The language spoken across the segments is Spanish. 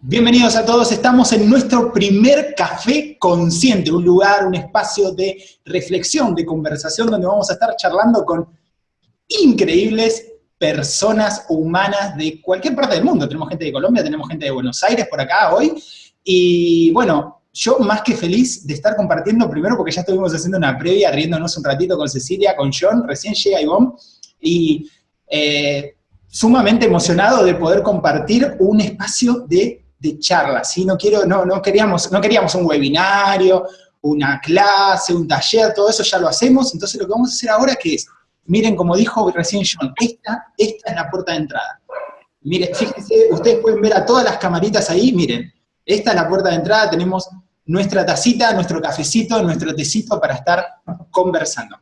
Bienvenidos a todos, estamos en nuestro primer café consciente, un lugar, un espacio de reflexión, de conversación, donde vamos a estar charlando con increíbles personas humanas de cualquier parte del mundo. Tenemos gente de Colombia, tenemos gente de Buenos Aires por acá hoy, y bueno, yo más que feliz de estar compartiendo, primero porque ya estuvimos haciendo una previa, riéndonos un ratito con Cecilia, con John, recién llega Ivonne, y eh, sumamente emocionado de poder compartir un espacio de, de charla, ¿sí? No, quiero, no, no, queríamos, no queríamos un webinario, una clase, un taller, todo eso ya lo hacemos, entonces lo que vamos a hacer ahora que es, miren como dijo recién John, esta, esta es la puerta de entrada. Miren, fíjense, ustedes pueden ver a todas las camaritas ahí, miren, esta es la puerta de entrada, tenemos nuestra tacita, nuestro cafecito, nuestro tecito para estar conversando.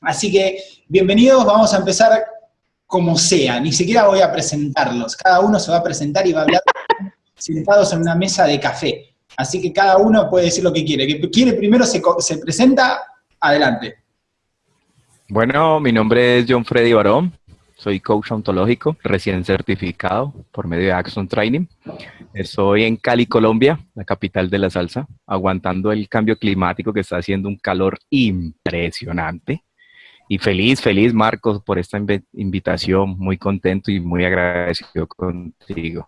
Así que, bienvenidos, vamos a empezar como sea, ni siquiera voy a presentarlos, cada uno se va a presentar y va a hablar sentados en una mesa de café. Así que cada uno puede decir lo que quiere. Que quiere primero se, se presenta, adelante. Bueno, mi nombre es John Freddy Barón, soy coach ontológico, recién certificado por medio de Action Training. Estoy en Cali, Colombia, la capital de la salsa, aguantando el cambio climático que está haciendo un calor impresionante. Y feliz, feliz Marcos por esta invitación, muy contento y muy agradecido contigo.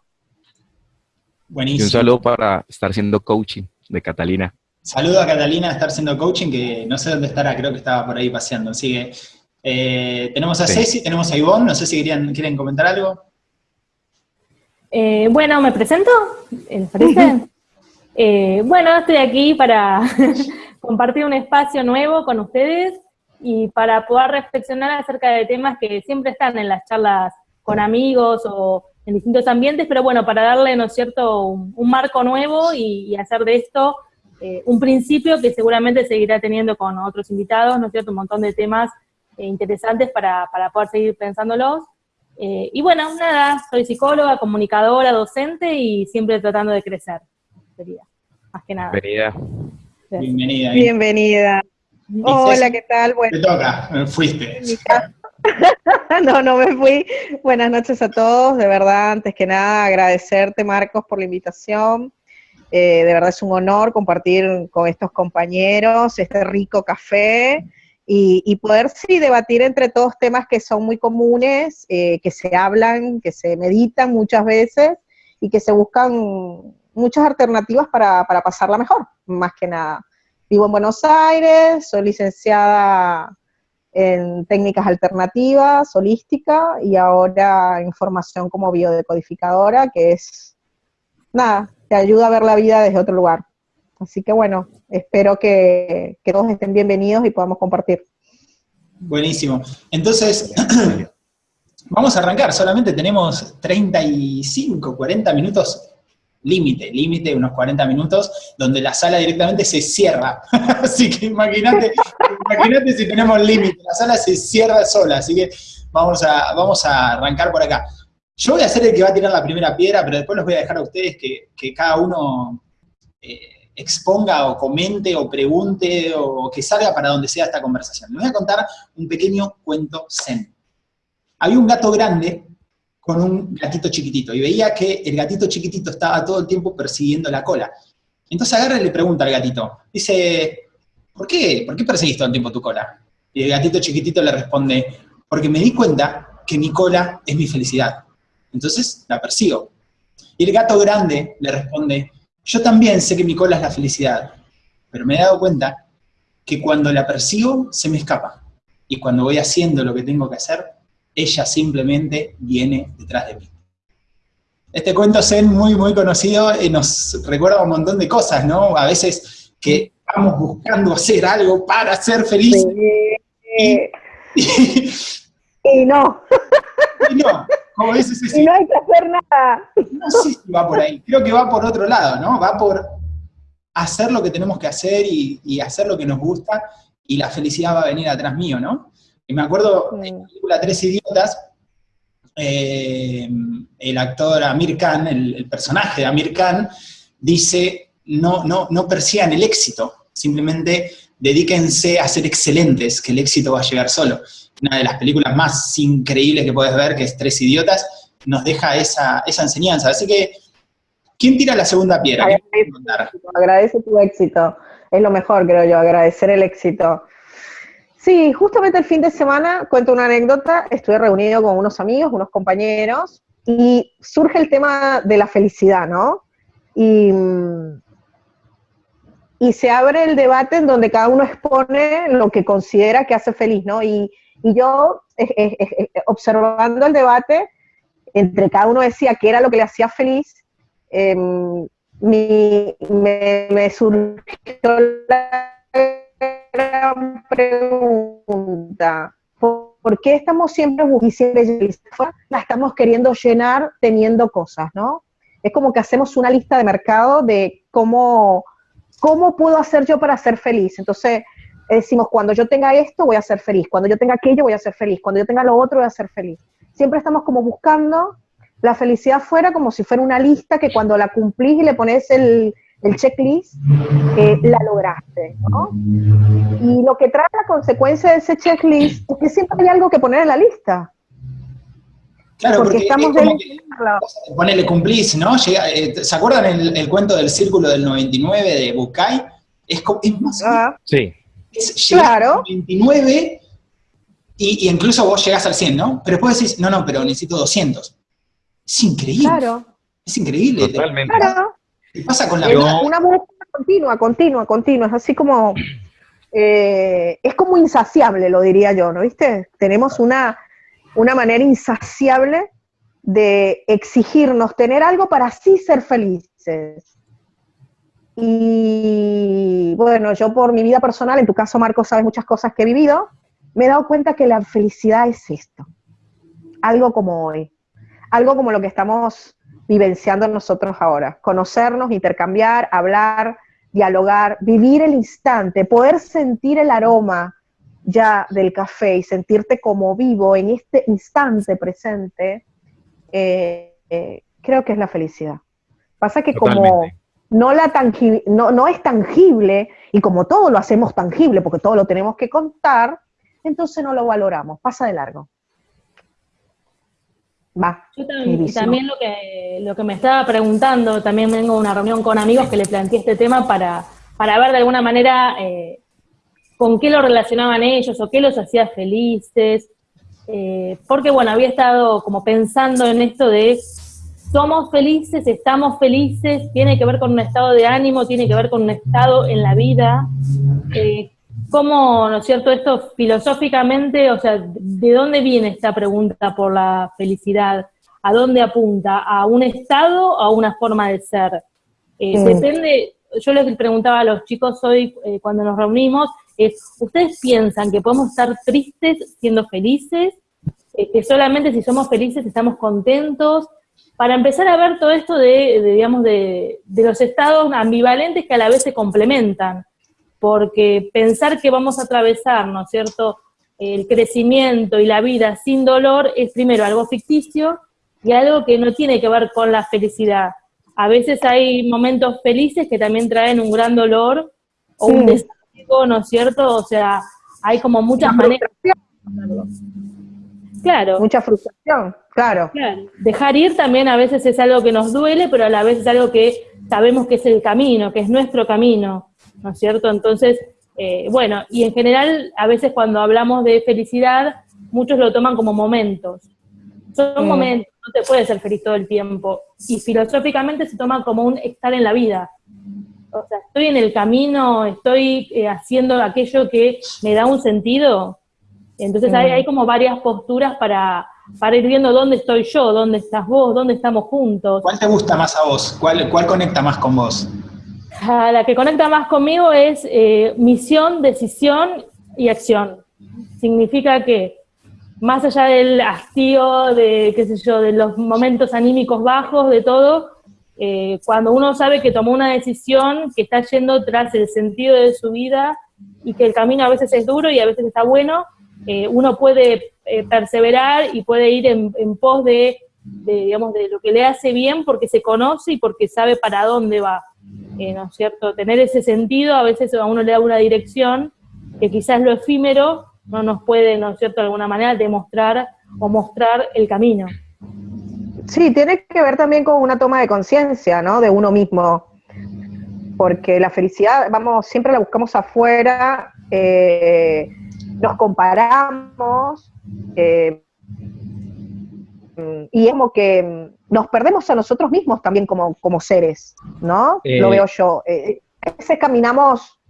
Buenísimo. Y un saludo para estar siendo coaching de Catalina. Saludo a Catalina de estar siendo coaching, que no sé dónde estará, creo que estaba por ahí paseando. Así que eh, tenemos a sí. Ceci, tenemos a Ivonne, no sé si querían, quieren comentar algo. Eh, bueno, ¿me presento? ¿Les parece? eh, bueno, estoy aquí para compartir un espacio nuevo con ustedes y para poder reflexionar acerca de temas que siempre están en las charlas con amigos o en distintos ambientes, pero bueno, para darle, ¿no es cierto?, un, un marco nuevo y, y, hacer de esto eh, un principio que seguramente seguirá teniendo con otros invitados, ¿no es cierto?, un montón de temas eh, interesantes para, para, poder seguir pensándolos. Eh, y bueno, nada, soy psicóloga, comunicadora, docente y siempre tratando de crecer, sería, más que nada. Bienvenida. Bienvenida. Bienvenida. Hola, ¿qué tal? Bueno, Te toca, me fuiste. no, no me fui. Buenas noches a todos, de verdad, antes que nada agradecerte Marcos por la invitación. Eh, de verdad es un honor compartir con estos compañeros este rico café y, y poder sí debatir entre todos temas que son muy comunes, eh, que se hablan, que se meditan muchas veces y que se buscan muchas alternativas para, para pasarla mejor, más que nada. Vivo en Buenos Aires, soy licenciada en técnicas alternativas, holística, y ahora en formación como biodecodificadora, que es, nada, te ayuda a ver la vida desde otro lugar. Así que bueno, espero que, que todos estén bienvenidos y podamos compartir. Buenísimo. Entonces, vamos a arrancar, solamente tenemos 35, 40 minutos límite, límite, unos 40 minutos, donde la sala directamente se cierra. así que imagínate, imagínate si tenemos límite, la sala se cierra sola, así que vamos a, vamos a arrancar por acá. Yo voy a ser el que va a tirar la primera piedra, pero después los voy a dejar a ustedes que, que cada uno eh, exponga o comente o pregunte o que salga para donde sea esta conversación. Les voy a contar un pequeño cuento zen. Había un gato grande con un gatito chiquitito, y veía que el gatito chiquitito estaba todo el tiempo persiguiendo la cola. Entonces agarra y le pregunta al gatito, dice, ¿por qué? ¿Por qué perseguís todo el tiempo tu cola? Y el gatito chiquitito le responde, porque me di cuenta que mi cola es mi felicidad. Entonces la persigo. Y el gato grande le responde, yo también sé que mi cola es la felicidad, pero me he dado cuenta que cuando la persigo se me escapa. Y cuando voy haciendo lo que tengo que hacer, ella simplemente viene detrás de mí. Este cuento zen muy, muy conocido y nos recuerda un montón de cosas, ¿no? A veces que vamos buscando hacer algo para ser felices. Sí. Y, no. Y no, como. Y no hay que hacer nada. No sé si va por ahí, creo que va por otro lado, ¿no? Va por hacer lo que tenemos que hacer y, y hacer lo que nos gusta y la felicidad va a venir atrás mío, ¿no? Y me acuerdo en la película Tres Idiotas, eh, el actor Amir Khan, el, el, personaje de Amir Khan, dice, no, no, no persigan el éxito, simplemente dedíquense a ser excelentes, que el éxito va a llegar solo. Una de las películas más increíbles que puedes ver, que es Tres Idiotas, nos deja esa, esa enseñanza. Así que, ¿quién tira la segunda piedra? Agradece, tu éxito. Es lo mejor, creo yo, agradecer el éxito. Sí, justamente el fin de semana, cuento una anécdota, estuve reunido con unos amigos, unos compañeros, y surge el tema de la felicidad, ¿no? Y, y se abre el debate en donde cada uno expone lo que considera que hace feliz, ¿no? Y, y yo, observando el debate, entre cada uno decía qué era lo que le hacía feliz, em, me, me surgió la pregunta. ¿Por qué estamos siempre buscando la estamos queriendo llenar teniendo cosas, ¿no? Es como que hacemos una lista de mercado de cómo, cómo puedo hacer yo para ser feliz. Entonces, decimos, cuando yo tenga esto, voy a ser feliz. Cuando yo tenga aquello, voy a ser feliz. Cuando yo tenga lo otro, voy a ser feliz. Siempre estamos como buscando la felicidad fuera como si fuera una lista que cuando la cumplís y le pones el, el checklist, eh, la lograste, ¿no? Y lo que trae la consecuencia de ese checklist es que siempre hay algo que poner en la lista. Claro, porque, estamos es ponele cumplís, ¿no? Eh, ¿Se acuerdan el, cuento del círculo del 99 de Bukai? Es, es más... Ah. sí. Es claro. al 99 y, y, incluso vos llegás al 100, ¿no? Pero después decís, no, no, pero necesito 200. Es increíble. Claro. Es increíble. Totalmente. Claro. ¿Qué pasa con la Una búsqueda continua, continua, continua. Es así como, eh, es como insaciable, lo diría yo, ¿no viste? Tenemos una, una manera insaciable de exigirnos tener algo para así ser felices. Y bueno, yo por mi vida personal, en tu caso Marco sabes muchas cosas que he vivido, me he dado cuenta que la felicidad es esto, algo como hoy, algo como lo que estamos vivenciando nosotros ahora. Conocernos, intercambiar, hablar, dialogar, vivir el instante, poder sentir el aroma ya del café y sentirte como vivo en este instante presente, eh, eh, creo que es la felicidad. Pasa que como no, la no, no es tangible, y como todo lo hacemos tangible, porque todo lo tenemos que contar, entonces no lo valoramos, pasa de largo. Yo también, lo, que, lo que me estaba preguntando, también vengo a una reunión con amigos que le planteé este tema para, para ver de alguna manera eh, con qué lo relacionaban ellos o qué los hacía felices. Eh, porque bueno, había estado como pensando en esto de somos felices, estamos felices, tiene que ver con un estado de ánimo, tiene que ver con un estado en la vida. Eh, ¿Cómo, no es cierto, esto filosóficamente, o sea, de dónde viene esta pregunta por la felicidad? ¿A dónde apunta? ¿A un estado o a una forma de ser? Eh, depende, yo les preguntaba a los chicos hoy eh, cuando nos reunimos, es, ¿ustedes piensan que podemos estar tristes siendo felices? Eh, ¿Que solamente si somos felices estamos contentos? Para empezar a ver todo esto de, de digamos, de, de los estados ambivalentes que a la vez se complementan porque pensar que vamos a atravesar, ¿no es cierto?, el crecimiento y la vida sin dolor es primero algo ficticio y algo que no tiene que ver con la felicidad. A veces hay momentos felices que también traen un gran dolor o un desastre, ¿no es cierto? O sea, hay como muchas maneras. Claro. Mucha frustración, claro. claro. Dejar ir también a veces es algo que nos duele, pero a la vez es algo que sabemos que es el camino, que es nuestro camino. ¿No es cierto? Entonces, eh, bueno, y en general, a veces cuando hablamos de felicidad, muchos lo toman como momentos. Son mm. momentos, no te puedes ser feliz todo el tiempo. Y filosóficamente se toma como un estar en la vida. O sea, estoy en el camino, estoy eh, haciendo aquello que me da un sentido. Entonces hay, hay, como varias posturas para, para ir viendo dónde estoy yo, dónde estás vos, dónde estamos juntos. ¿Cuál te gusta más a vos? ¿Cuál, cuál conecta más con vos? La que conecta más conmigo es eh, misión, decisión y acción. Significa que más allá del hastío, de qué sé yo, de los momentos anímicos bajos, de todo, eh, cuando uno sabe que tomó una decisión, que está yendo tras el sentido de su vida y que el camino a veces es duro y a veces está bueno, eh, uno puede perseverar y puede ir en, pos de, digamos, de lo que le hace bien porque se conoce y porque sabe para dónde va. Eh, ¿no es cierto? Tener ese sentido a veces a uno le da una dirección que quizás lo efímero no nos puede, ¿no es cierto?, de alguna manera demostrar o mostrar el camino. Sí, tiene que ver también con una toma de conciencia, ¿no? De uno mismo. Porque la felicidad, vamos, siempre la buscamos afuera, eh, nos comparamos, eh, y es como que nos perdemos a nosotros mismos también como, como seres, ¿no? Lo Eh, veo yo. Eh, a veces caminamos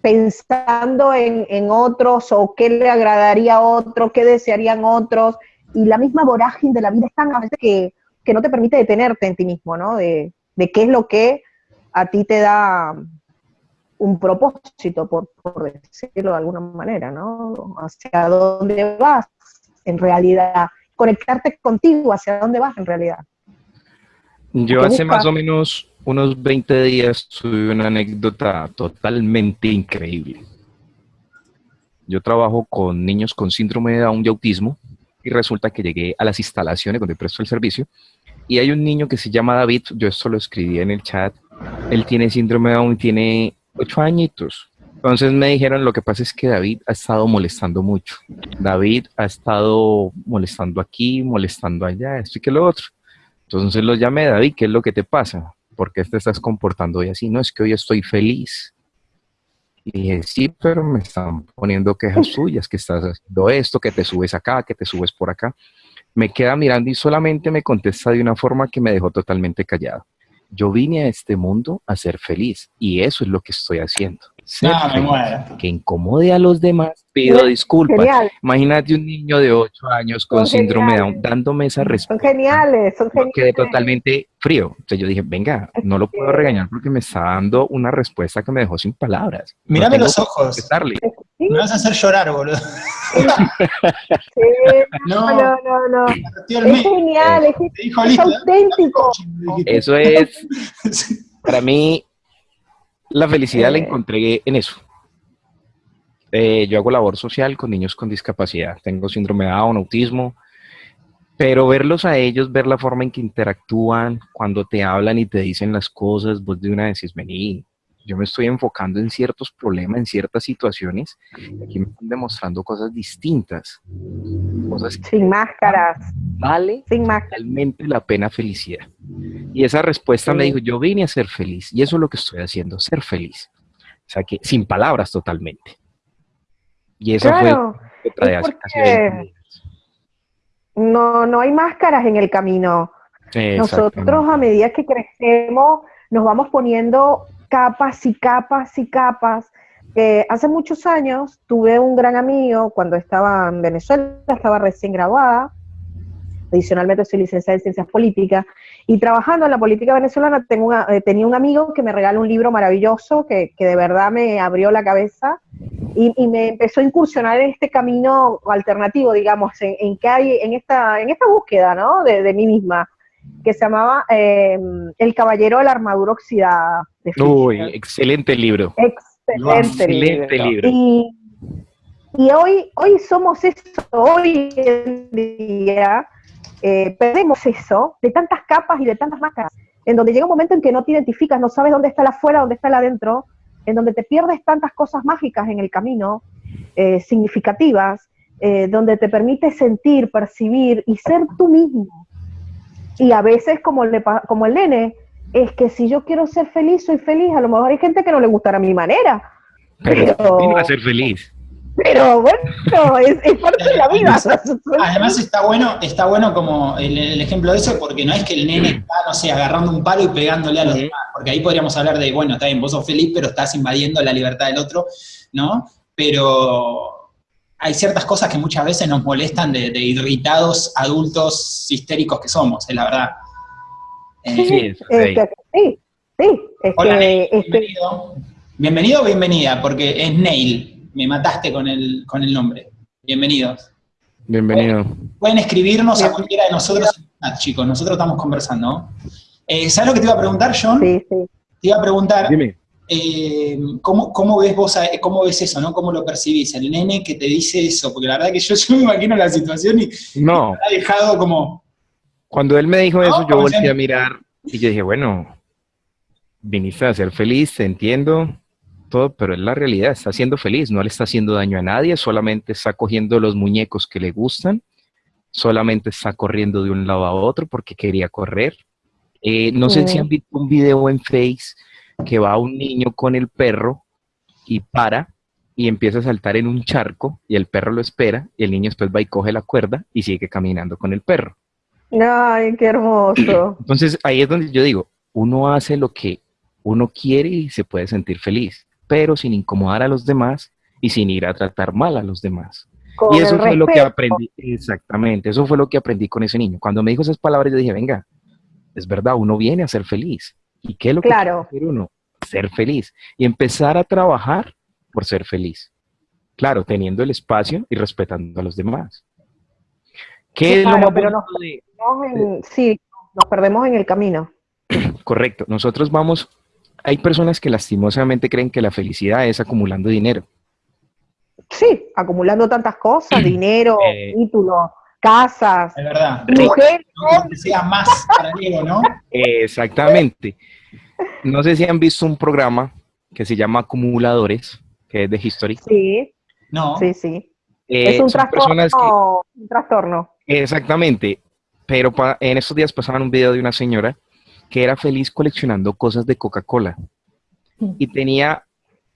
pensando en, en otros o qué le agradaría a otro, qué desearían otros, y la misma vorágine de la vida es tan a veces que, que no te permite detenerte en ti mismo, ¿no? De, de qué es lo que a ti te da un propósito, por, por decirlo de alguna manera, ¿no? Hacia dónde vas en realidad, conectarte contigo, hacia dónde vas en realidad. Yo ¿Qué hace más o menos unos 20 días tuve una anécdota totalmente increíble. Yo trabajo con niños con síndrome de Down y autismo y resulta que llegué a las instalaciones donde presto el servicio y hay un niño que se llama David, yo esto lo escribí en el chat, él tiene síndrome de Down y tiene 8 añitos. Entonces me dijeron, lo que pasa es que David ha estado molestando mucho. David ha estado molestando aquí, molestando allá, esto y que lo otro. Entonces lo llamé, David, ¿qué es lo que te pasa? ¿Por qué te estás comportando hoy así? No, es que hoy estoy feliz. Y dije, sí, pero me están poniendo quejas suyas, que estás haciendo esto, que te subes acá, que te subes por acá. Me queda mirando y solamente me contesta de una forma que me dejó totalmente callado. Yo vine a este mundo a ser feliz y eso es lo que estoy haciendo. No, me muero. Que incomode a los demás, pido disculpas. Genial, Imagínate un niño de 8 años con Son síndrome de Down dándome esa son respuesta. geniales, son Yo geniales. quedé totalmente frío. Entonces yo dije, venga, no lo puedo regañar porque me está dando una respuesta que me dejó sin palabras. No pues, los ojos. Sí, Me vas a hacer llorar, boludo. sí, No, no, no, no, Es genial, es, es listo. auténtico. Eso es, para mí, la felicidad la Eh. encontré en eso. Eh, yo hago labor social con niños con discapacidad. Tengo síndrome de Down, autismo. Pero verlos a ellos, ver la forma en que interactúan, cuando te hablan y te dicen las cosas, vos de una vez decís, vení, yo me estoy enfocando en ciertos problemas, en ciertas situaciones, y aquí me están demostrando cosas distintas. Cosas que Sin máscaras, vale sin máscaras. realmente la pena felicidad. Y esa respuesta me dijo, yo vine a ser feliz, y eso es lo que estoy haciendo, ser feliz. O sea que sin palabras totalmente. Y esa Claro, fue otra de hace casi porque- 20 días. no, no hay máscaras en el camino. Nosotros a medida que crecemos nos vamos poniendo capas y capas y capas. Eh, hace muchos años tuve un gran amigo cuando estaba en Venezuela, estaba recién graduada, adicionalmente soy licenciada en Ciencias Políticas, y trabajando en la política venezolana tengo una- eh, tenía un amigo que me regaló un libro maravilloso que, de verdad me abrió la cabeza y, me empezó a incursionar en este camino alternativo, digamos, en, en que hay, en esta, en esta búsqueda, ¿no? De, de mí misma, que se llamaba eh, El Caballero de la Armadura Oxidada. de Uy, Fischer. excelente libro. Excelente, Excelente libro. Y, y hoy, hoy somos eso, hoy en día eh, perdemos eso de tantas capas y de tantas máscaras, en donde llega un momento en que no te identificas, no sabes dónde está la afuera, dónde está la adentro, en donde te pierdes tantas cosas mágicas en el camino, eh, significativas, eh, donde te permite sentir, percibir y ser tú mismo. Y a veces, como, le, pa- como el nene, es que si yo quiero ser feliz, soy feliz. A lo mejor hay gente que no le gustará mi manera, Pero pero- ser feliz. pero bueno, es, es parte de la vida. Además está bueno, está bueno como el, el ejemplo de eso, porque no es que el nene está, no sé, agarrando un palo y pegándole a los demás, porque ahí podríamos hablar de, bueno, está bien, vos sos feliz, pero estás invadiendo la libertad del otro, ¿no? Pero hay ciertas cosas que muchas veces nos molestan de, de irritados adultos histéricos que somos, es la verdad. Eh, Sí, es Este, sí, sí, es Hola, Neil, este, bienvenido. Bienvenido o bienvenida, porque es Neil. Me mataste con el, con el nombre. Bienvenidos. Bienvenido. Pueden escribirnos a cualquiera de nosotros en el chat, chicos. Nosotros estamos conversando. Eh, ¿Sabes lo que te iba a preguntar, John? sí, sí. Te iba a preguntar, Dime. Eh, ¿cómo, cómo ves vos, a- cómo ves eso, no? ¿Cómo lo percibís? El nene que te dice eso, porque la verdad que yo, yo me imagino la situación y No, me ha dejado como, cuando él me dijo eso, yo volteé siempre. a mirar y yo dije, bueno, viniste a ser feliz, te entiendo, todo, pero es la realidad, está siendo feliz, no le está haciendo daño a nadie, solamente está cogiendo los muñecos que le gustan solamente está corriendo de un lado a otro porque quería correr. Eh, no sé si han visto un video en Face que va un niño con el perro y para y empieza a saltar en un charco y el perro lo espera y el niño después va y coge la cuerda y sigue caminando con el perro. Ay, qué hermoso. Entonces ahí es donde yo digo, uno hace lo que uno quiere y se puede sentir feliz, pero sin incomodar a los demás y sin ir a tratar mal a los demás. y eso fue lo que aprendí, exactamente, eso fue lo que aprendí con ese niño. Cuando me dijo esas palabras yo dije, venga, es verdad, uno viene a ser feliz. ¿Y qué es lo que quiere uno? Ser feliz. Y empezar a trabajar por ser feliz. Claro, teniendo el espacio y respetando a los demás. ¿Qué es lo pero nos sí, nos perdemos en el camino. Correcto. Nosotros vamos, hay personas que lastimosamente creen que la felicidad es acumulando dinero. Sí, acumulando tantas cosas, dinero, eh, títulos, casas, es verdad. mujeres. Sea más para Diego, ¿no? Exactamente. No sé si han visto un programa que se llama Acumuladores, que es de History. Sí. No. Sí, sí. Eh, es un trastorno, un trastorno. Exactamente. Pero en estos días pasaban un video de una señora que era feliz coleccionando cosas de Coca-Cola. Y tenía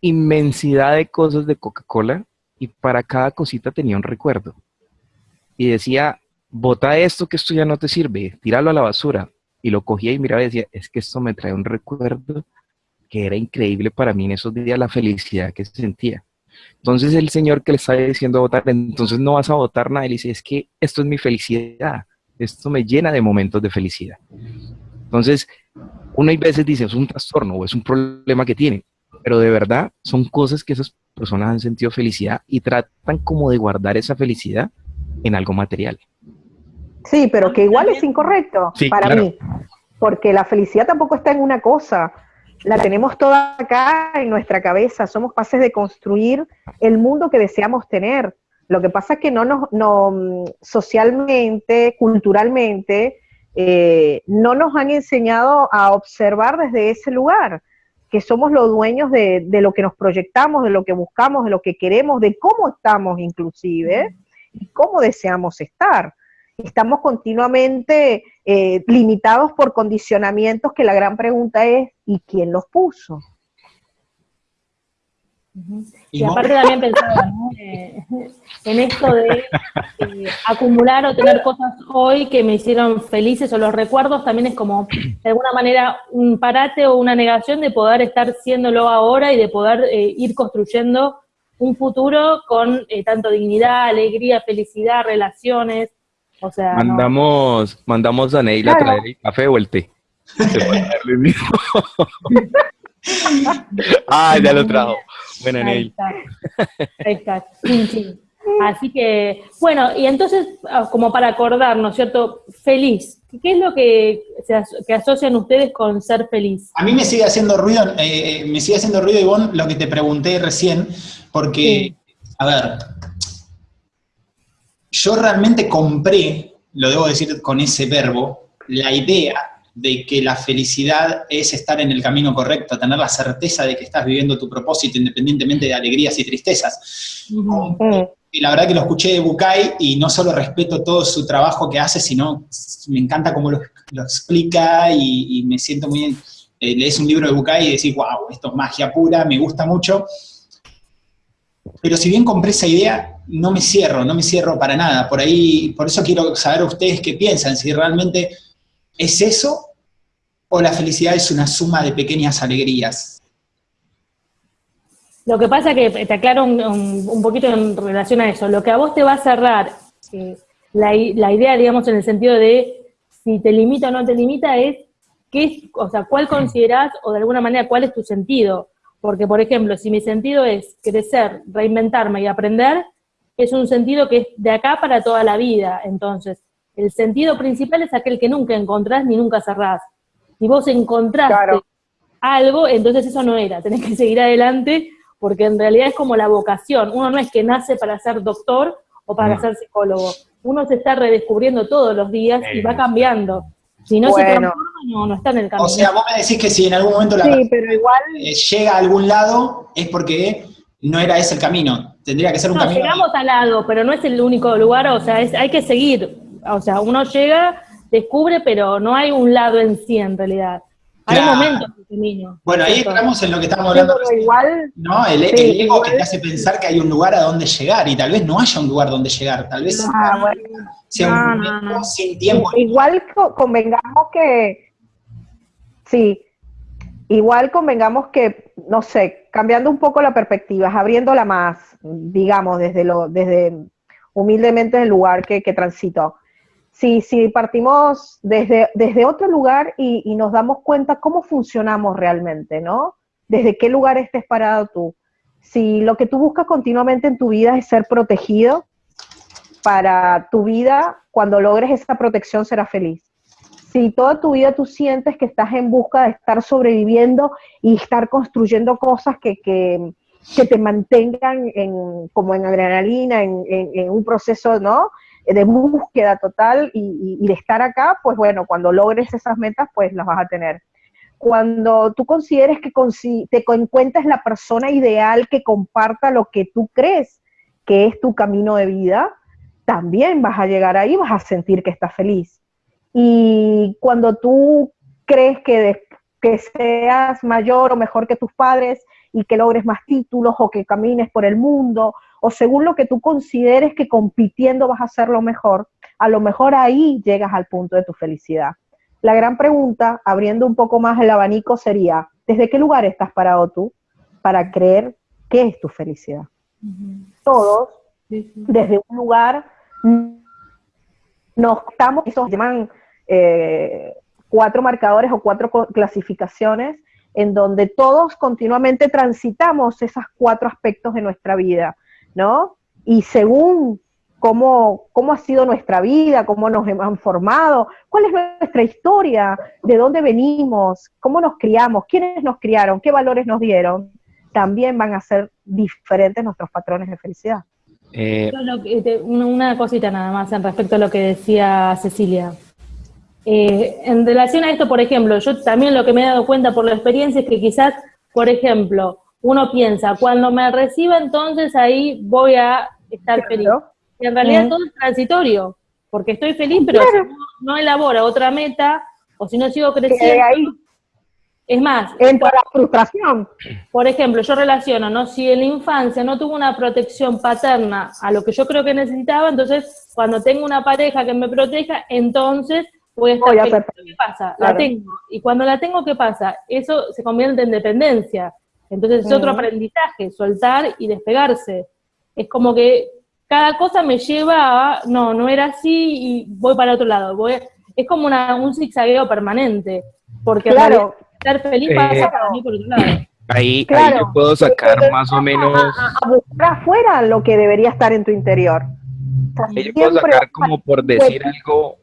inmensidad de cosas de Coca-Cola y para cada cosita tenía un recuerdo. Y decía, bota esto que esto ya no te sirve, tíralo a la basura. Y lo cogía y miraba y decía, es que esto me trae un recuerdo que era increíble para mí en esos días la felicidad que se sentía. Entonces el señor que le estaba diciendo votar, entonces no vas a votar nada, él dice, es que esto es mi felicidad, esto me llena de momentos de felicidad. Entonces, uno hay veces dice, es un trastorno o es un problema que tiene, pero de verdad son cosas que esas personas han sentido felicidad y tratan como de guardar esa felicidad en algo material. Sí, pero que igual es incorrecto para mí, porque la felicidad tampoco está en una cosa, la tenemos toda acá en nuestra cabeza, somos capaces de construir el mundo que deseamos tener. Lo que pasa es que no nos, no, socialmente, culturalmente, eh, no nos han enseñado a observar desde ese lugar, que somos los dueños de, de, lo que nos proyectamos, de lo que buscamos, de lo que queremos, de cómo estamos inclusive y cómo deseamos estar. Estamos continuamente eh, limitados por condicionamientos que la gran pregunta es, ¿y quién los puso? Y, aparte también pensaba eh, en esto de eh, acumular o tener cosas hoy que me hicieron felices o los recuerdos también es como de alguna manera un parate o una negación de poder estar siéndolo ahora y de poder ir construyendo un futuro con tanto dignidad, alegría, felicidad, relaciones, mandamos, mandamos a Neil a traer el café o el té. ah, ya lo trajo. Bueno, Neil. Ahí está. Así que, bueno, y entonces, ah, como para acordarnos, ¿cierto? Feliz. ¿Qué es lo que, que asocian ustedes con ser feliz? A mí me sigue haciendo ruido, eh, eh, me sigue haciendo ruido, Ivonne, lo que te pregunté recién, porque, a ver, yo realmente compré, lo debo decir con ese verbo, la idea de que la felicidad es estar en el camino correcto, tener la certeza de que estás viviendo tu propósito independientemente de alegrías y tristezas. Y la verdad que lo escuché de Bukai y no solo respeto todo su trabajo que hace, sino me encanta cómo lo, explica y, me siento muy bien. Eh, lees un libro de Bukai y decís, wow, esto es magia pura, me gusta mucho. Pero si bien compré esa idea, no me cierro, no me cierro para nada. Por ahí, por eso quiero saber ustedes qué piensan, si realmente es eso o la felicidad es una suma de pequeñas alegrías. Lo que pasa es que te aclaro un, poquito en relación a eso. Lo que a vos te va a cerrar eh, la, la, idea, digamos, en el sentido de si te limita o no te limita, es qué, o sea, cuál considerás o de alguna manera cuál es tu sentido. Porque, por ejemplo, si mi sentido es crecer, reinventarme y aprender, es un sentido que es de acá para toda la vida. Entonces, el sentido principal es aquel que nunca encontrás ni nunca cerrás. Si vos encontraste algo, entonces eso no era, tenés que seguir adelante, porque en realidad es como la vocación. Uno no es que nace para ser doctor o para ser psicólogo. Uno se está redescubriendo todos los días y va cambiando. Si no se transforma, no, está en el camino. O sea, vos me decís que si en algún momento la sí, pero igual... Eh, llega a algún lado, es porque no era ese el camino. Tendría que ser un camino. Llegamos al lado, pero no es el único lugar, o sea, hay que seguir. o sea, uno llega, descubre, pero no hay un lado en sí en realidad. Hay Claro. momentos de ese niño. Bueno, ahí entramos en lo que estamos hablando. recién, igual, ¿no? El, sí, el ego igual- que te hace pensar que hay un lugar a donde llegar y tal vez no haya un lugar donde llegar, tal vez ah, bueno, sea No, un no, momento no. sin tiempo. igual co- convengamos que, sí, igual convengamos que, no sé, cambiando un poco la perspectiva, abriéndola más, digamos, desde lo, desde humildemente el lugar que, que transito. Si, si partimos desde, desde otro lugar y, y nos damos cuenta cómo funcionamos realmente, ¿no? Desde qué lugar estés parado tú. Si lo que tú buscas continuamente en tu vida es ser protegido, para tu vida, cuando logres esa protección serás feliz. Si toda tu vida tú sientes que estás en busca de estar sobreviviendo y estar construyendo cosas que, que, te mantengan en, como en adrenalina, en, en- en un proceso ¿no? De búsqueda total y, de estar acá, pues bueno, cuando logres esas metas, pues las vas a tener. Cuando tú consideres que te encuentres la persona ideal que comparta lo que tú crees que es tu camino de vida, también vas a llegar ahí, vas a sentir que estás feliz. Y cuando tú crees que, que seas mayor o mejor que tus padres y que logres más títulos o que camines por el mundo o según lo que tú consideres que compitiendo vas a hacerlo mejor, a lo mejor ahí llegas al punto de tu felicidad. La gran pregunta, abriendo un poco más el abanico, sería, ¿desde qué lugar estás parado tú para creer qué es tu felicidad? Todos Sí, sí. desde un lugar nos estamos, esos se llaman eh, cuatro marcadores o cuatro clasificaciones en donde todos continuamente transitamos esos cuatro aspectos de nuestra vida, ¿no? Y según cómo, cómo ha sido nuestra vida, cómo nos han formado, cuál es nuestra historia, de dónde venimos, cómo nos criamos, quiénes nos criaron, qué valores nos dieron, también van a ser diferentes nuestros patrones de felicidad. Eh, Yo lo que- te- una, una cosita nada más en respecto a lo que decía Cecilia. Eh, en relación a esto, por ejemplo, yo también lo que me he dado cuenta por la experiencia es que quizás, por ejemplo, uno piensa, cuando me reciba entonces ahí voy a estar feliz. Y en realidad todo es transitorio, porque estoy feliz, pero Claro. si no, no elaboro otra meta, o si no sigo creciendo, ahí es más, entra la frustración. por ejemplo, yo relaciono, ¿no? Si en la infancia no tuvo una protección paterna a lo que yo creo que necesitaba, entonces cuando tengo una pareja que me proteja, entonces voy a estar Voy a feliz. ¿Qué pasa? claro. La tengo. Y cuando la tengo, ¿qué pasa? Eso se convierte en dependencia. Entonces es otro aprendizaje, soltar y despegarse. Es como que cada cosa me lleva a, no, no era así y voy para otro lado. Voy, es como una, un zigzagueo permanente. Porque Claro, estar feliz Eh, pasa para mí por otro lado. ahí, ahí Claro. yo puedo sacar más o menos, a- a buscar afuera lo que debería estar en tu interior. O sea, ahí yo puedo sacar como por decir algo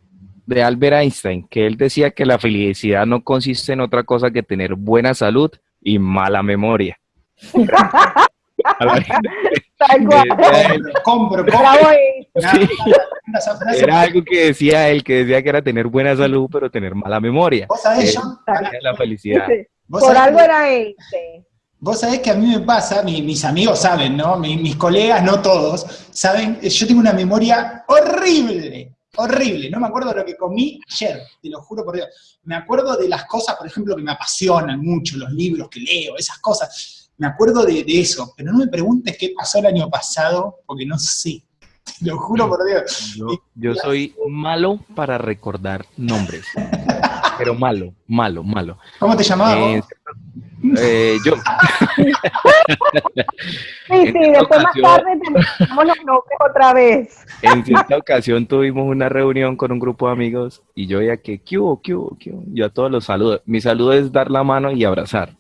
de Albert Einstein, que él decía que la felicidad no consiste en otra cosa que tener buena salud y mala memoria. Él. Era algo que decía él, que decía que era tener buena salud, pero tener mala memoria. Vos sabés, John, la felicidad. Por sabés algo era este. Vos sabés que a mí me pasa, mi- mis amigos saben, ¿no? Mi- mis colegas, no todos, saben, yo tengo una memoria horrible, horrible. No me acuerdo de lo que comí ayer, te lo juro por Dios. Me acuerdo de las cosas, por ejemplo, que me apasionan mucho, los libros que leo, esas cosas. Me acuerdo de, de eso, pero no me preguntes qué pasó el año pasado, porque no sé. Te lo juro por Dios. Yo, yo soy malo para recordar nombres. Pero malo, malo, malo. ¿Cómo te llamabas Eh? Eh, yo, Sí, sí, después más ocasión- tarde tenemos los nombres otra vez. en cierta ocasión tuvimos una reunión con un grupo de amigos y yo ya que, ¿qué hubo, qué hubo, qué hubo? Yo a todos los saludo. Mi saludo es dar la mano y abrazar.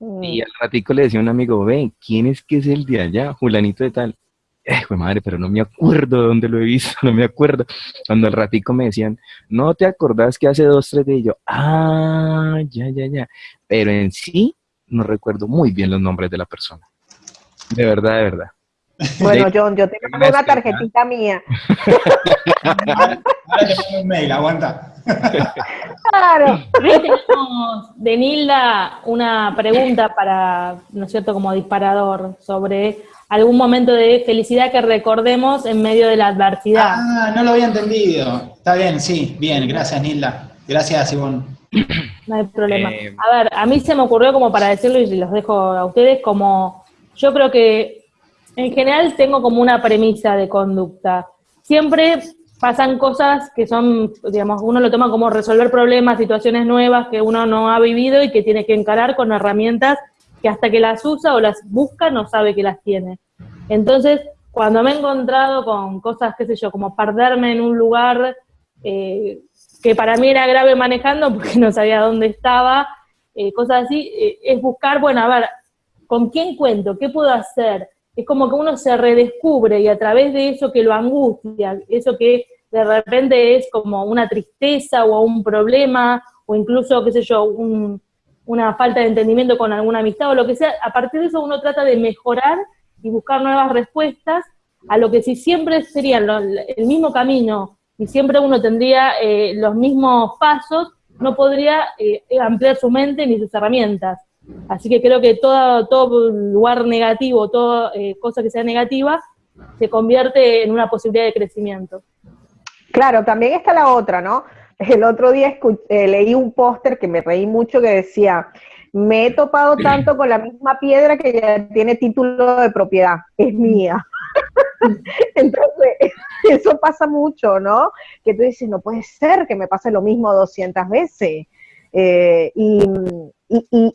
Mm. Y al ratico le decía a un amigo, ve, ¿quién es que es el de allá? Julanito de tal. Eh, madre, pero no me acuerdo de dónde lo he visto, no me acuerdo. Cuando al ratico me decían, ¿no te acordás que hace dos, tres días? Y yo, ah, ya, ya, ya. Pero en sí, no recuerdo muy bien los nombres de la persona. De verdad, de verdad. Bueno, John, yo tengo una tarjetita mía. Ahora, te un mail, aguanta. Claro. Ahí tenemos de Nilda una pregunta para, ¿no es cierto?, como disparador sobre algún momento de felicidad que recordemos en medio de la adversidad. Ah, no lo había entendido. Está bien, sí, bien, gracias Nilda. Gracias, Ivonne. No hay problema. Eh, a ver, a mí se me ocurrió como para decirlo y los dejo a ustedes, como yo creo que en general tengo como una premisa de conducta. Siempre pasan cosas que son, digamos, uno lo toma como resolver problemas, situaciones nuevas que uno no ha vivido y que tiene que encarar con herramientas que hasta que las usa o las busca no sabe que las tiene. Entonces, cuando me he encontrado con cosas, qué sé yo, como perderme en un lugar eh, que para mí era grave manejando porque no sabía dónde estaba, eh, cosas así, eh, es buscar, bueno, a ver, ¿con quién cuento? ¿Qué puedo hacer? Es como que uno se redescubre y a través de eso que lo angustia, eso que de repente es como una tristeza o un problema, o incluso, qué sé yo, una falta de entendimiento con alguna amistad o lo que sea, a partir de eso uno trata de mejorar y buscar nuevas respuestas a lo que si siempre sería el mismo camino y siempre uno tendría eh, los mismos pasos, no podría eh, ampliar su mente ni sus herramientas. Así que creo que todo, todo lugar negativo, toda eh, cosa que sea negativa, se convierte en una posibilidad de crecimiento. Claro, también está la otra, ¿no? El otro día leí un póster que me reí mucho que decía, me he topado tanto con la misma piedra que ya tiene título de propiedad, es mía. Entonces, eso pasa mucho, ¿no? Que tú dices, no puede ser que me pase lo mismo 200 veces. Eh, y,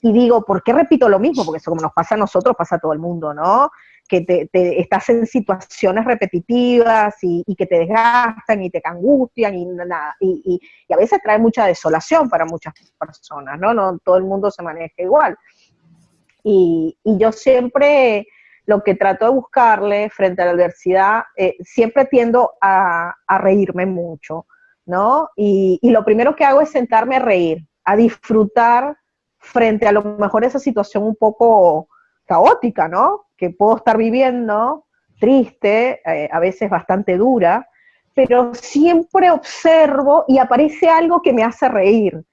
digo, ¿por qué repito lo mismo? Porque eso como nos pasa a nosotros, pasa a todo el mundo, ¿no? Que te, estás en situaciones repetitivas y, que te desgastan y te angustian y nada. Y, a veces trae mucha desolación para muchas personas, ¿no? No todo el mundo se maneja igual. Y, yo siempre lo que trato de buscarle frente a la adversidad, eh, siempre tiendo a, reírme mucho, ¿no? Y, lo primero que hago es sentarme a reír, a disfrutar frente a lo mejor esa situación un poco caótica, ¿no? Que puedo estar viviendo, triste, eh, a veces bastante dura, pero siempre observo y aparece algo que me hace reír.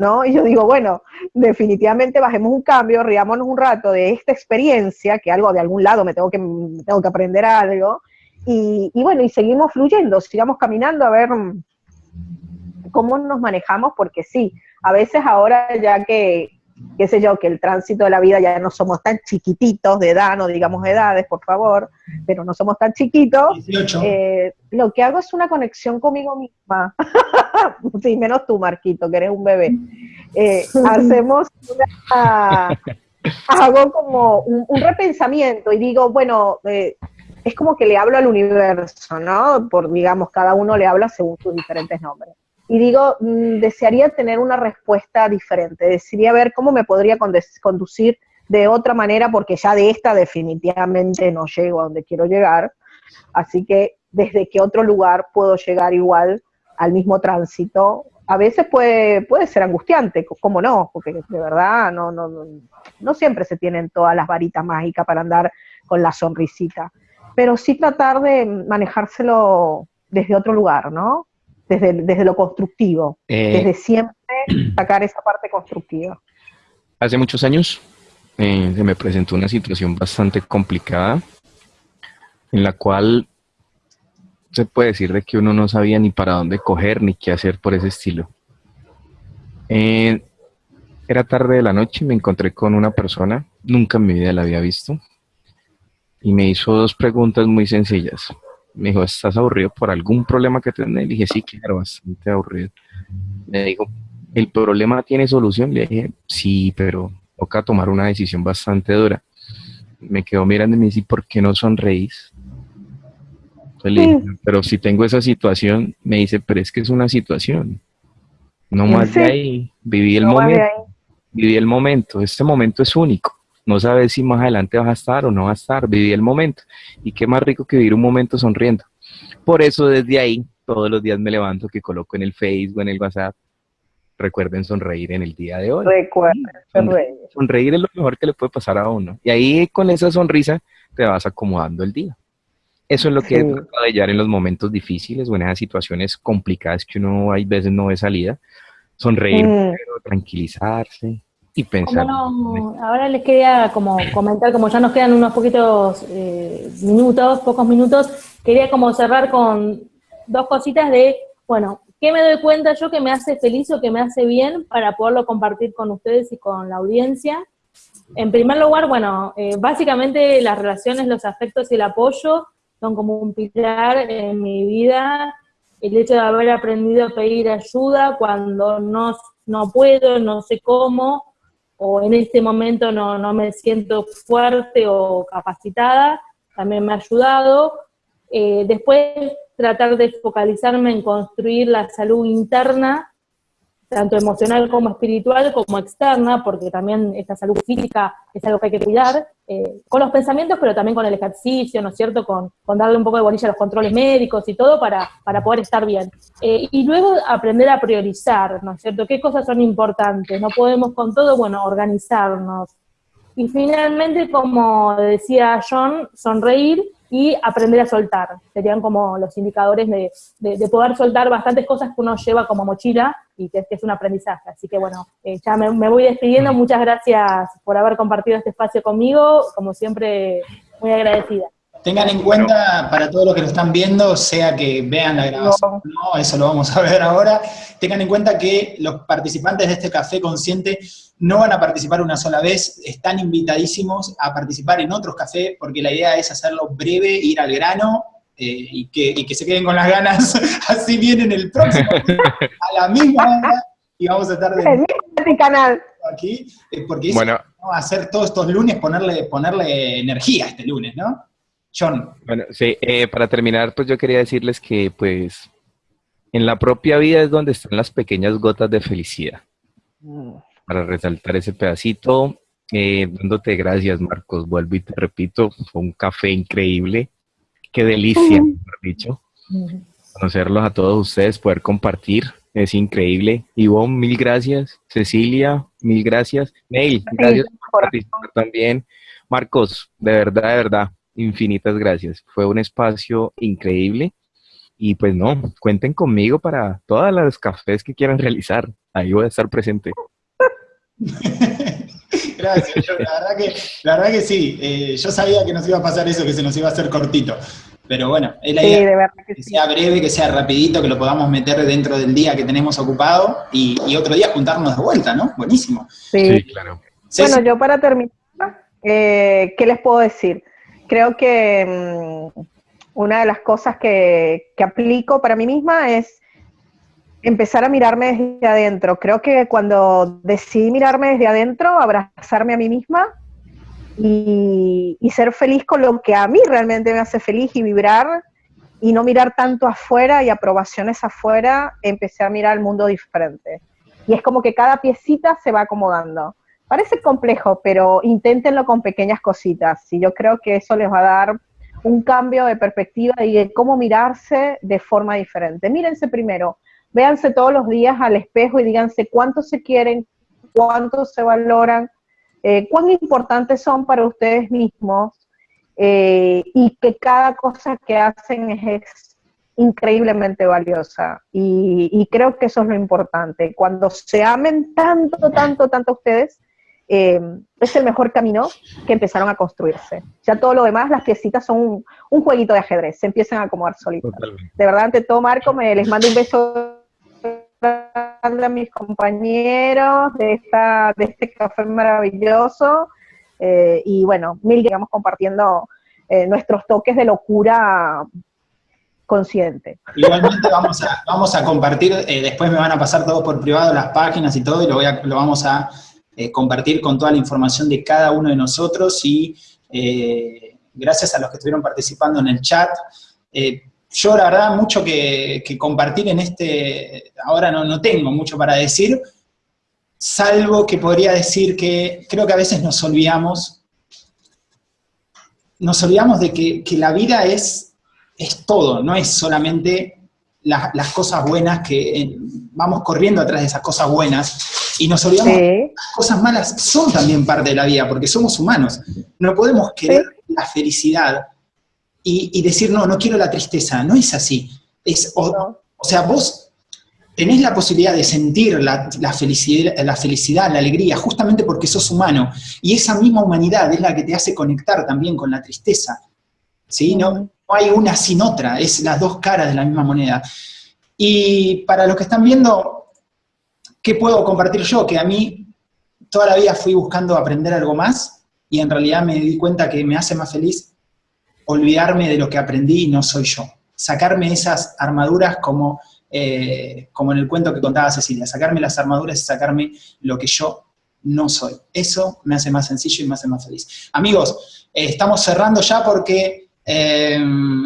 ¿No? Y yo digo, bueno, definitivamente bajemos un cambio, riámonos un rato de esta experiencia, que algo de algún lado me tengo que, tengo que aprender algo, y, bueno, y seguimos fluyendo, sigamos caminando a ver cómo nos manejamos, porque sí, a veces ahora ya que, qué sé yo, que el tránsito de la vida ya no somos tan chiquititos de edad, no digamos edades, por favor, pero no somos tan chiquitos, eh, lo que hago es una conexión conmigo misma, sí, menos tú, Marquito, que eres un bebé, eh, hacemos una, hago como un, repensamiento y digo, bueno, eh, es como que le hablo al universo, ¿no? Por, digamos, cada uno le habla según sus diferentes nombres y digo, mm, desearía tener una respuesta diferente, desearía ver cómo me podría conducir de otra manera, porque ya de esta definitivamente no llego a donde quiero llegar, así que desde qué otro lugar puedo llegar igual al mismo tránsito. A veces puede, puede ser angustiante, ¿cómo no? Porque de verdad no, no, no siempre se tienen todas las varitas mágicas para andar con la sonrisita, pero sí tratar de manejárselo desde otro lugar, ¿no? Desde, lo constructivo, eh, desde siempre sacar esa parte constructiva. Hace muchos años eh, se me presentó una situación bastante complicada en la cual se puede decir de que uno no sabía ni para dónde coger ni qué hacer por ese estilo. Eh, era tarde de la noche y me encontré con una persona, nunca en mi vida la había visto, y me hizo dos preguntas muy sencillas me dijo, ¿estás aburrido por algún problema que tenés? Le dije, sí, claro, bastante aburrido. Me dijo, ¿el problema tiene solución? Le dije, sí, pero toca tomar una decisión bastante dura. Me quedó mirando y me dice, ¿por qué no sonreís? pero si tengo esa situación, me dice, pero es que es una situación. No más de ahí, viví el momento. Viví el momento, este momento es único no sabes si más adelante vas a estar o no vas a estar, viví el momento. Y qué más rico que vivir un momento sonriendo. Por eso desde ahí, todos los días me levanto, que coloco en el Facebook, en el WhatsApp, recuerden sonreír en el día de hoy. Recuerden sonreír. Sonreír es lo mejor que le puede pasar a uno. Y ahí con esa sonrisa te vas acomodando el día. Eso es lo que he tratado de hallar en los momentos difíciles o en esas situaciones complicadas que uno hay veces no ve salida. Sonreír, mm. tranquilizarse, y pensar. ahora les quería como comentar, como ya nos quedan unos poquitos eh, minutos, pocos minutos, quería como cerrar con dos cositas de, bueno, ¿qué me doy cuenta yo que me hace feliz o que me hace bien para poderlo compartir con ustedes y con la audiencia? En primer lugar, bueno, eh, básicamente las relaciones, los afectos y el apoyo son como un pilar en mi vida. El hecho de haber aprendido a pedir ayuda cuando no, no puedo, no sé cómo, o en este momento no, no me siento fuerte o capacitada, también me ha ayudado. Eh, después, tratar de focalizarme en construir la salud interna tanto emocional como espiritual, como externa, porque también esta salud física es algo que hay que cuidar, eh, con los pensamientos, pero también con el ejercicio, ¿no es cierto?, con, darle un poco de bolilla a los controles médicos y todo para, para poder estar bien. Eh, y luego aprender a priorizar, ¿no es cierto?, qué cosas son importantes, no podemos con todo, bueno, organizarnos. Y finalmente, como decía John, sonreír y aprender a soltar. Serían como los indicadores de, de, poder soltar bastantes cosas que uno lleva como mochila y que, es un aprendizaje. Así que bueno, eh, ya me, me, voy despidiendo. Muchas gracias por haber compartido este espacio conmigo. Como siempre, muy agradecida. Tengan en cuenta, para todos los que lo están viendo, sea que vean la grabación no, eso lo vamos a ver ahora, tengan en cuenta que los participantes de este Café Consciente no van a participar una sola vez, están invitadísimos a participar en otros cafés, porque la idea es hacerlo breve, ir al grano, eh, y, que, se queden con las ganas, así vienen el próximo, a la misma hora, y vamos a estar de este canal. aquí, eh, porque bueno. a hacer todos estos lunes, ponerle, ponerle energía este lunes, ¿no? John. Bueno, sí, eh, para terminar, pues yo quería decirles que, pues, en la propia vida es donde están las pequeñas gotas de felicidad. Mm. Para resaltar ese pedacito, eh, dándote gracias, Marcos. Vuelvo y te repito, fue un café increíble. Qué delicia, mejor dicho. Conocerlos a todos ustedes, poder compartir, es increíble. Ivonne, mil gracias. Cecilia, mil gracias. Neil, gracias por participar también. Marcos, de verdad, de verdad, infinitas gracias. Fue un espacio increíble. Y pues no, cuenten conmigo para todas las cafés que quieran realizar. Ahí voy a estar presente. gracias, la, verdad que, la verdad que sí. Eh, yo sabía que nos iba a pasar eso, que se nos iba a hacer cortito. Pero bueno, es la idea que, sea breve, que sea rapidito, que lo podamos meter dentro del día que tenemos ocupado y, otro día juntarnos de vuelta, ¿no? Buenísimo. Sí, claro. Bueno, yo para terminar, eh, ¿qué les puedo decir? creo que mm, una de las cosas que, aplico para mí misma es empezar a mirarme desde adentro. Creo que cuando decidí mirarme desde adentro, abrazarme a mí misma y, ser feliz con lo que a mí realmente me hace feliz y vibrar y no mirar tanto afuera y aprobaciones afuera, empecé a mirar el mundo diferente. Y es como que cada piecita se va acomodando. Parece complejo, pero inténtenlo con pequeñas cositas y yo creo que eso les va a dar un cambio de perspectiva y de cómo mirarse de forma diferente. Mírense primero, véanse todos los días al espejo y díganse cuánto se quieren, cuánto se valoran, eh, cuán importantes son para ustedes mismos eh, y que cada cosa que hacen es, increíblemente valiosa. Y, y, creo que eso es lo importante. Cuando se amen tanto, tanto, tanto ustedes, eh, es el mejor camino que empezaron a construirse. Ya todo lo demás, las piecitas son un, jueguito de ajedrez, se empiezan a acomodar solitas. De verdad, ante todo, Marco, me les mando un beso a mis compañeros de, esta, de este café maravilloso. Eh, y bueno, mil digamos compartiendo eh, nuestros toques de locura consciente. Igualmente vamos a, vamos a compartir, después me van a pasar todo por privado las páginas y todo, y lo, voy a, lo vamos a eh, compartir con toda la información de cada uno de nosotros y eh, gracias a los que estuvieron participando en el chat. Eh, yo la verdad mucho que, compartir en este, ahora no, no tengo mucho para decir, salvo que podría decir que creo que a veces nos olvidamos, nos olvidamos de que, la vida es, es todo, no es solamente las cosas buenas que vamos corriendo atrás de esas cosas buenas, y nos olvidamos que cosas malas son también parte de la vida, porque somos humanos. No podemos querer la felicidad y, decir, no, no quiero la tristeza. No es así. Es, o, sea, vos tenés la posibilidad de sentir la, la, felicidad, la felicidad, la alegría, justamente porque sos humano. Y esa misma humanidad es la que te hace conectar también con la tristeza. ¿sí? No, no hay una sin otra, es las dos caras de la misma moneda. Y para los que están viendo, ¿qué puedo compartir yo? Que a mí toda la vida fui buscando aprender algo más y en realidad me di cuenta que me hace más feliz olvidarme de lo que aprendí y no soy yo. Sacarme esas armaduras como eh, como en el cuento que contaba Cecilia, sacarme las armaduras y sacarme lo que yo no soy. Eso me hace más sencillo y me hace más feliz. Amigos, eh, estamos cerrando ya porque eh,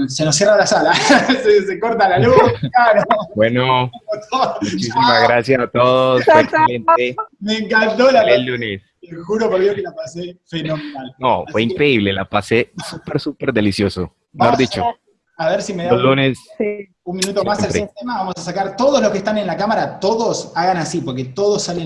se nos cierra la sala, se, corta la luz, claro. Bueno, muchísimas gracias a todos, fue excelente. Me encantó la el lunes. Te juro por Dios que la pasé fenomenal. No, fue Así que- increíble, la pasé súper, súper delicioso. Mejor dicho, A ver si me da los un, lunes Sí. un minuto más el Siempre. sistema. Vamos a sacar todos los que están en la cámara, todos hagan así, porque todos salen